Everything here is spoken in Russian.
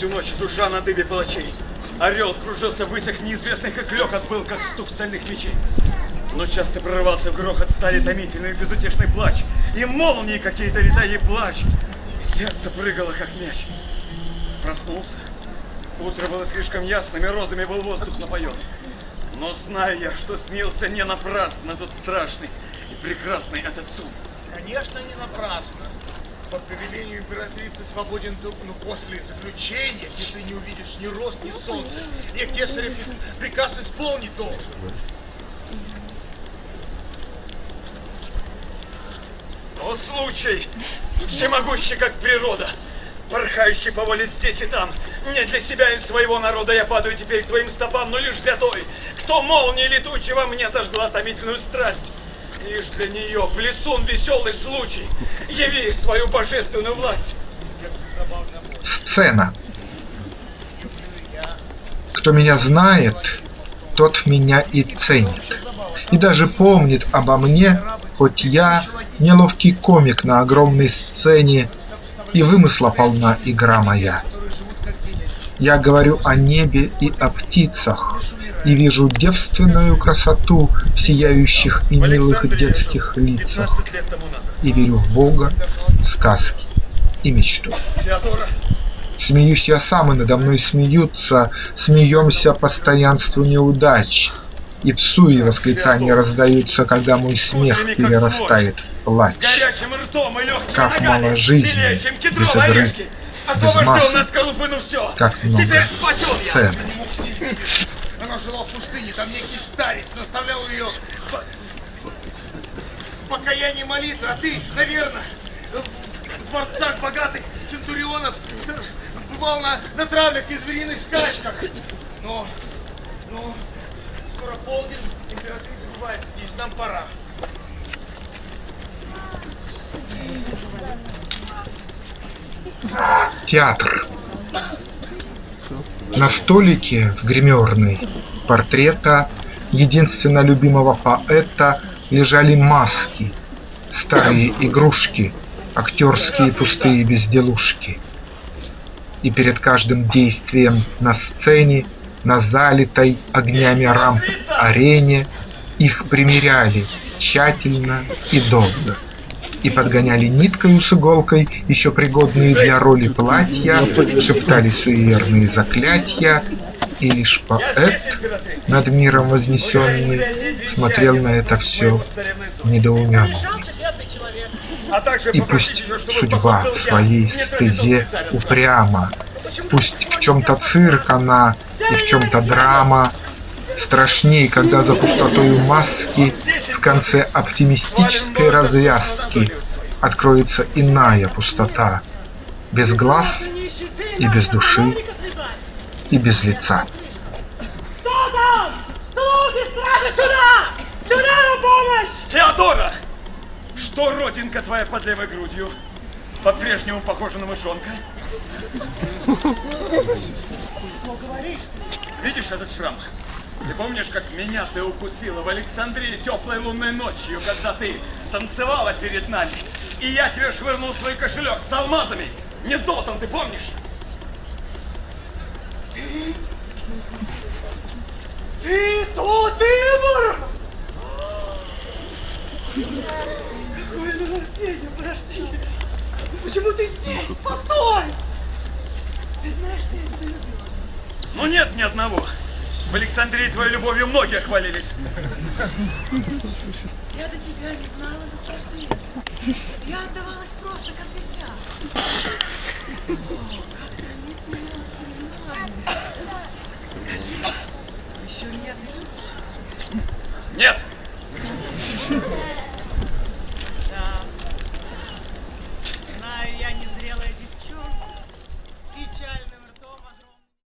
Всю ночь душа на дыбе палачей. Орел кружился в высях неизвестных, как лёкот был, как стук стальных мечей. Но часто прорывался в грохот стали томительный безутешный плач. И молнии какие-то летали плач. И сердце прыгало, как мяч. Проснулся. Утро было слишком ясным, и розами был воздух напоен. Но знаю я, что снился не напрасно тот страшный и прекрасный этот сон. Конечно, не напрасно. По повелению императрицы свободен только ну, после заключения, где ты не увидишь ни рост, ни солнца. И кесарев приказ исполнить должен. О, случай, всемогущий, как природа, порхающий по воле здесь и там. Не для себя и своего народа я падаю теперь к твоим стопам, но лишь для той, кто молнией летучей во мне зажгла томительную страсть. Лишь для нее, плесун веселый случай, яви свою божественную власть. Сцена. Кто меня знает, тот меня и ценит. И даже помнит обо мне, хоть я неловкий комик на огромной сцене, и вымысла полна игра моя. Я говорю о небе и о птицах, и вижу девственную красоту в сияющих и милых детских лицах, и верю в Бога, сказки и мечту. Смеюсь я сам, и надо мной смеются, смеемся постоянству неудач, и в суе восклицания раздаются, когда мой смех перерастает в плач. Как мало жизни без игры, без массы, как много сцены. Жила в пустыне, там некий старец наставлял ее покаяние молитвы, а ты, наверное, в дворцах богатых центурионов бывал на, на травлях и звериных скачках. Но, но, скоро полдень, императрица бывает здесь, нам пора. Театр. На столике в гримерной портрета единственно любимого поэта лежали маски, старые игрушки, актерские пустые безделушки. И перед каждым действием на сцене, на залитой огнями рамп арене их примеряли тщательно и долго и подгоняли ниткою с иголкой еще пригодные для роли платья, шептали суеверные заклятия, и лишь поэт, над миром вознесенный, смотрел на это все недоуменно. И пусть судьба в своей стезе упряма, Пусть в чем-то цирк она и в чем-то драма, Страшней, когда за пустотою маски В конце оптимистической развязки Откроется иная пустота, Без глаз и без души и без лица. Кто там? Слуги стражи сюда! Сюда на помощь! Теодора! Что родинка твоя под левой грудью? По-прежнему похожа на мышонка? Что говоришь? Видишь этот шрам? Ты помнишь, как меня ты укусила в Александрии теплой лунной ночью, когда ты танцевала перед нами? И я тебе швырнул свой кошелек с алмазами, не золотом, ты помнишь? Ты тот Ибор! Какое наваждение, подожди! Почему ты здесь? Постой! Ты знаешь, что я тебя любила? Ну нет ни одного. В Александрии твоей любовью многие хвалились. Я до тебя не знала наслаждения. Я отдавалась просто как дитя. О, как проникнула воспоминания. Скажи, еще нет? Нет!